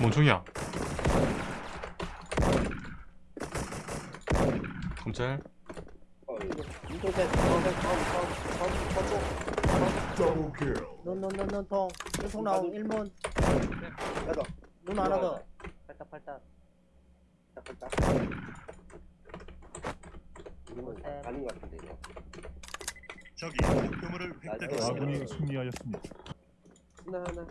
뭔 총이야? 검찰. 눈눈눈눈통 눈통 나온 1문 야다. 눈 하나 더 팔딱 팔딱 딱, 딱. 이건 네. 가는 것 같은데, 이거. 적이 목표물을 획득했습니다. 아군이 승리하였습니다. 하나, 하나.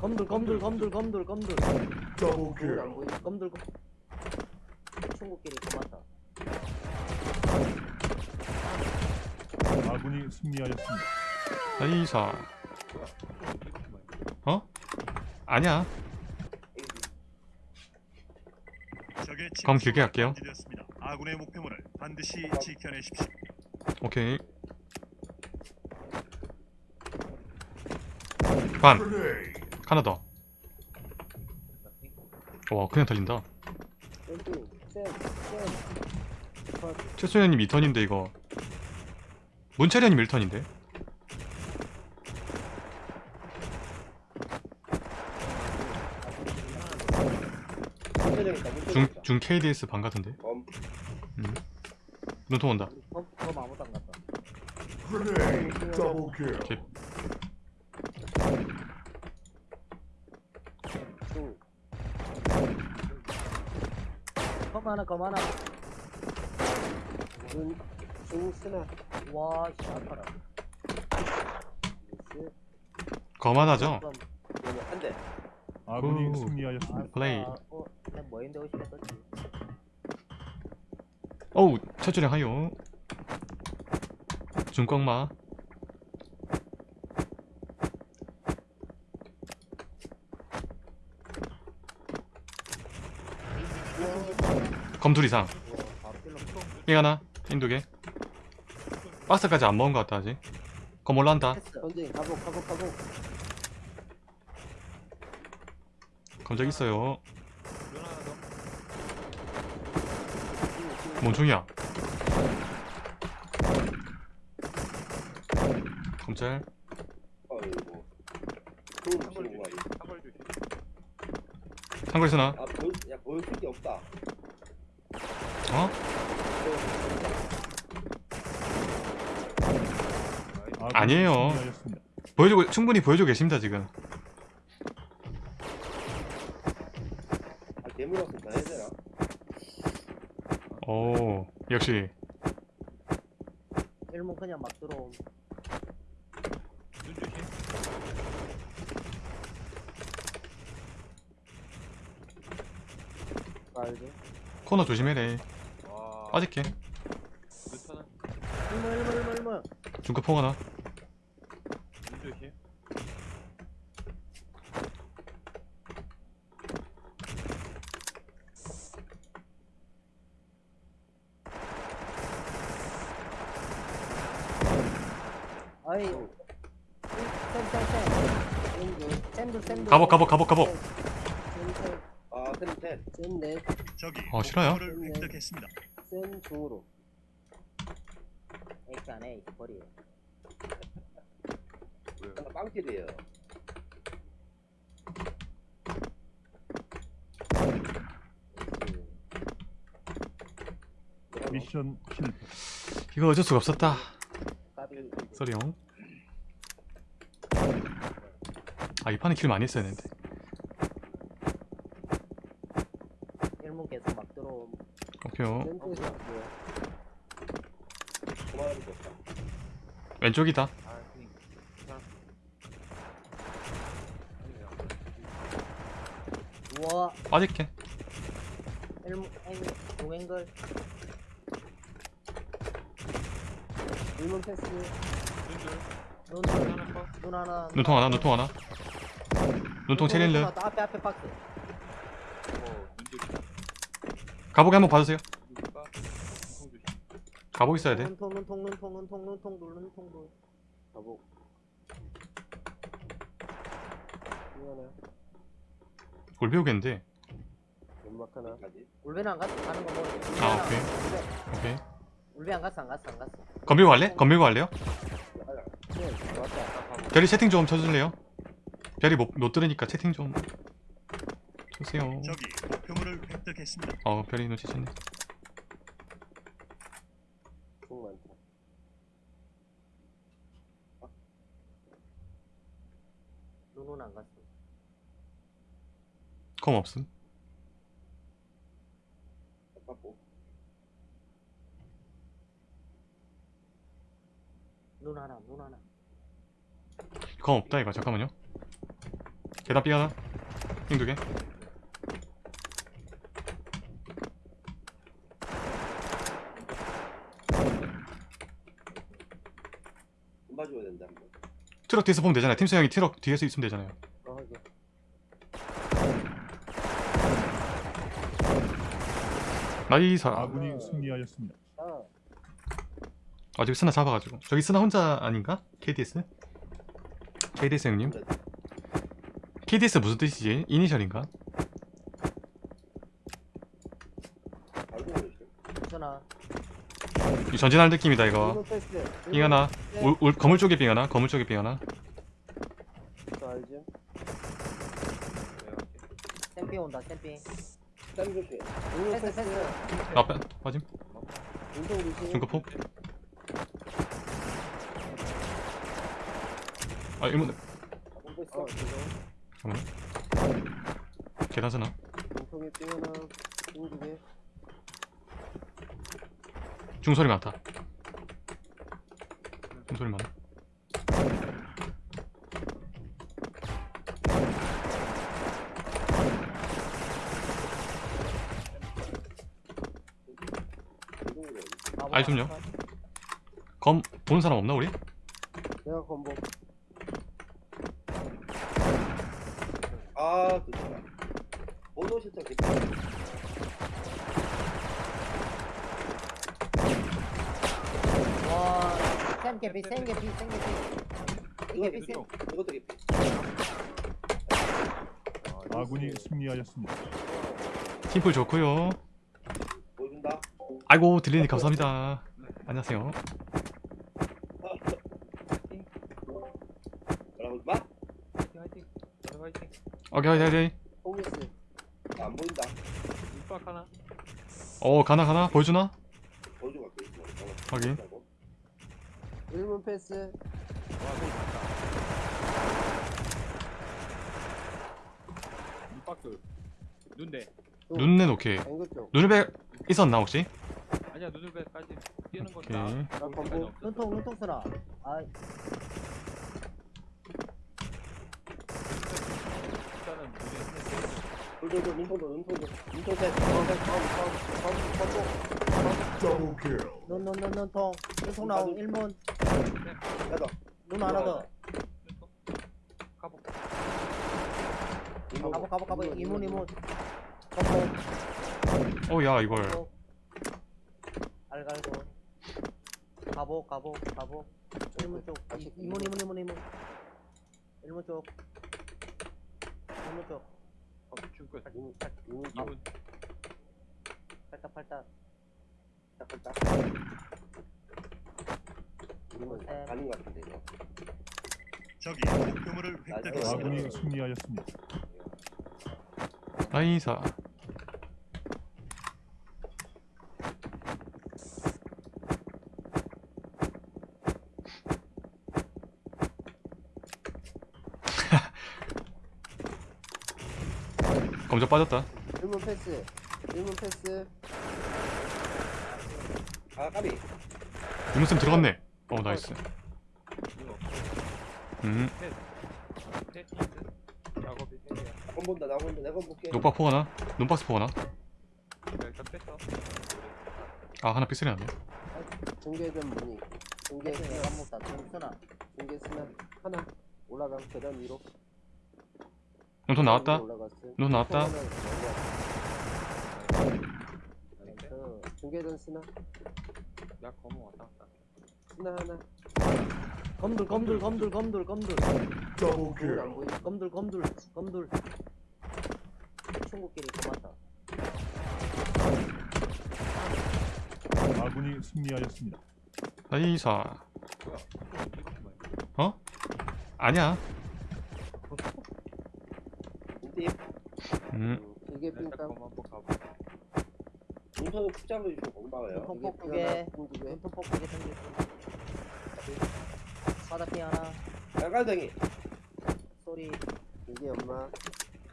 검들 검들 검들 검들 검들 Double 그건 안 kill. 보이. 검들 검 친구끼리 고맙다 아군이 승리하였습니다. 나이사 어? 아니야 침투가 길게 할게요. 아군의 목표물을 반드시 지켜내십시오. 오케이 반. 하나 더 와 그냥 달린다. 최소연님 2턴인데 이거. 문철현님 1턴인데? 문제적 있다, 문제적 중. 중 KDS 반 같은데? 검. 눈통 온다. 검, 검 아무도 안 갔다 Grenade. Double kill. 오케이 중. 검 하나 검 하나 중. 중 쓰나. 와씨 아파라 미스. 거만하죠? 검. 이거는 한 대. 아군이 오. 승리하였습니다. 플레이. 아, 어, 그냥 뭐인데 오시겠었지 어우 첫줄에 하요 중광마 통이 하나 인두개. 박스까지 안 먹은 것 같다 아직. 검 올라온다. 검적 있어요. 뭔 총이야? 검찰? 상거리 쓰나? 아, 보여, 야, 보여줄 게 없다. 어? 아군이 아니에요. 승리하였습니다. 보여주고 충분히 보여주고 계십니다 지금 아? 오 역시 1문 그냥 막 들어옴? 코너 조심해래 빠질게 1문 1문 1문 1문 중급 포 하나. 아이. 쌤쌤쌤 가복 가복 가복 가복 아, 쌤, 쌤. 쌤네 적이 어, 싫어요? 목표물을 획득했습니다. 쌤 중으로. X 안에 X 버리 하나 빵킬이에요. 미션 실패. 이거 어쩔 수가 없었다. 까비. 쏘리용. 아이 판에 킬 많이 했어야 되는데 1문 계속 막 들어옴 오케이요. 왼쪽이다. 우와. 빠질게. 1문 앵 동앵글 일문 패스. 눈, 눈 하나 눈통 하나 눈통 하나. 눈통 체릴르. 하나, 앞에 앞에 박스 가복에 한번 봐주세요 가복 있어야 돼 눈통 눈통 눈통 눈통 눈통 눈 눈통 눈 가복. 이거나 골 배우겠는데 연막 하나. 울베는 안 갔어 가는 거 모르겠어 울베 아 안- 오케이 오케이 울베 안 갔어 안 갔어 안 갔어 건밀고 갈래? 건밀고 갈래요? 네. 별이 채팅 좀 쳐줄래요? 별이 못, 못 들으니까 채팅 좀 쏘세요 적이 목표물을 획득했습니다. 어 별이 눈치챘네 총 많다. 눈은 안 갔어. 검 없음 아깝고. 눈 하나, 눈 하나. 검 없다 이거 잠깐만요 계단 삐 하나 핑두개 좀 봐줘야 된다. 한번. 트럭 뒤에서 보면 되잖아요 팀수 형이 트럭 뒤에서 있으면 되잖아요 어, 하게. 나이사 아군이 승리하였습니다. 아, 아직 스나 잡아가지고 저기 스나 혼자 아닌가? KDS? KDS 형님? KDS 무슨 뜻이지? 이니셜인가? 이 전진할 느낌이다 이거. 빙 하나 건물 쪽에 빙 하나 건물 쪽에 빙 하나? 샘피 온다, 샘피. 땀 조심. 이거 패스, 패스. 패스. 앞에 빠짐 운동 조심. 중급 폭 아 일문. 어, 계단 개. 중소리 많다 중소리 많아 아이, 좀요. 검 보는 사람 없나 우리? 내가 건복. 아, 그거다. 번호 실적 깊다. 와, 샘개피, 샘개피, 샘개피. 이거 샘개피, 샘. 이것도 깊이. 아군이 승리하였습니다. 팀플 좋고요. 아이고 들리니 감사합니다 안녕하세요! 오케이 오케이 오케이. 안 보인다. 밑박 하나? 어 가나 가나 보여주나? 보여줘. 확인. 1문 패스. 밑박스. 눈대. 눈내 오케이 쪽. 눈을백 있었나 혹시? 아니야, 눈을배까지 뛰는 건 오케이. 나. 나 건복. 눈통, 눈통 수나. 아, 일단은 눈에 돌돌돌 눈통도 눈통도. 눈통 패스. 건복. 더블 킬. 눈, 눈, 눈, 눈통. 눈통 나온 1문. 야다. 눈 하나 더. 눈통. 가복. 가보, 가보, 가보. 이문, 이문. 가보. 어 야 이걸 가보. 알 갈고. 가보, 가보, 가보. 1문 쪽. 이- 이문, 이문, 이문, 이문. 1문 쪽. 1문 쪽. 가복 중끝. 이문. 이문. 이문. 팔딱, 팔딱. 딱 딱. 이문. 네. 가는 것 같은데 이거. 적이 목표물을 획득했습니다. 아군이 승리하였습니다. 나이사 검정 빠졌다 1문 패스. 1문 패스. 아, 까비. 유무쌤 들어갔네 어 나이스 이거. 음. 건 본다. 나 본다. 내가 볼게. 녹박 포 하나 눈박스 포 하나 내가 일단 뺐어. 아 하나 픽셀이 안돼 중계된 문이. 중계. 패스 내가 먹다. 눈 수나. 중계 쓰면 하나. 올라가. 계단 위로. 눈통 나왔다. 눈 나왔다 어, 중계전 쓰나? 야, 검은 왔다 갔다. 쓰나 하나. 검들, 검들, 검들, 검들, 검들. 더블. 안 보이. 검들, 검들, 검들. 친구끼리 고맙다. 아군이 승리하였습니다. 나이사? 어? 아니야 인팁. 음 이게 검 한번 가볼게. 눈썹을 푹 잡아주시고 거기 막아요. 눈폭 두개 생겼어 바닥핑 하나 빨간등이. 소리 이게 엄마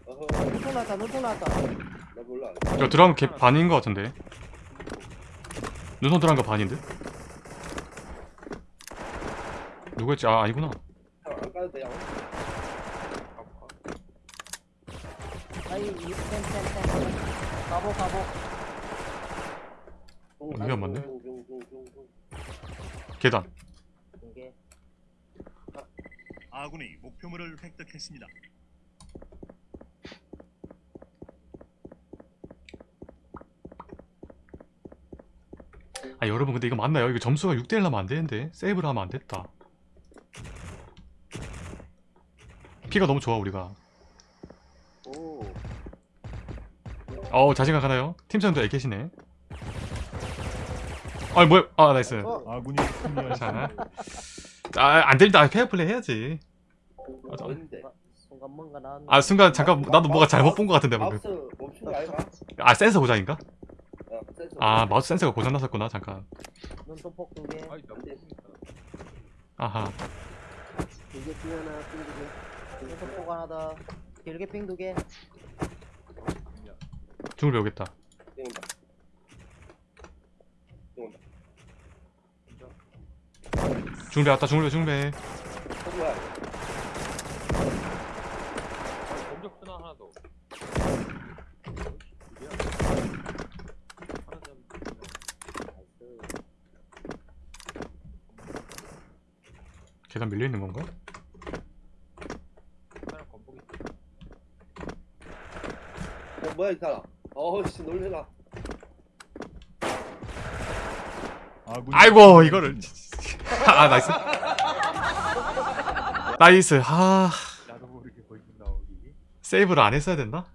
어허, 나왔다 눈폭 나왔다 나 몰라. 이거 들어간 게 반인 거 같은데 눈썹 들어간 거 반인데? 누구였지? 아 아니구나 안 까도 돼요. 가볼까? 아이 이템템템 가보 가보. 이게 안 맞네. 계단. 두개. 아군이 목표물을 획득했습니다. 아 여러분 근데 이거 맞나요? 이거 점수가 6대1 나면 안 되는데. 세이브를 하면 안 됐다. 피가 너무 좋아 우리가 오 어우 자신감 가나요? 팀장도 애 계시네 아 뭐야 아 nice 어? 아군이 괜찮아 승리하였습니다. 아 페어플레이 해야지 아, 저-? 순간 뭔가 아 순간 잠깐 나도 뭐가 잘못 본 것 같은데 방금 마우스 멈춘 거 아이가? 아 센서 고장인가? 어, 센서. 아 마우스 센서가 고장 났었구나 잠깐 눈폭 두개 아이 나 돼. 아하 삥 하나 삥 두개 눈폭 하나 더 길게 삥 두개 중을 배우겠다 땡온다. 땡온다. 중을 배웠다 중을 배 중을 배 어, 뭐야? 검정 스나 하나 더. 하나 더. 계단 밀려있는 건가? 어, 뭐야, 이 사람? 어우씨, 놀래라. 아군이 아이고 이거를 아 nice 나이스 아. 세이브를 안 했어야 됐나?